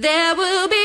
There will be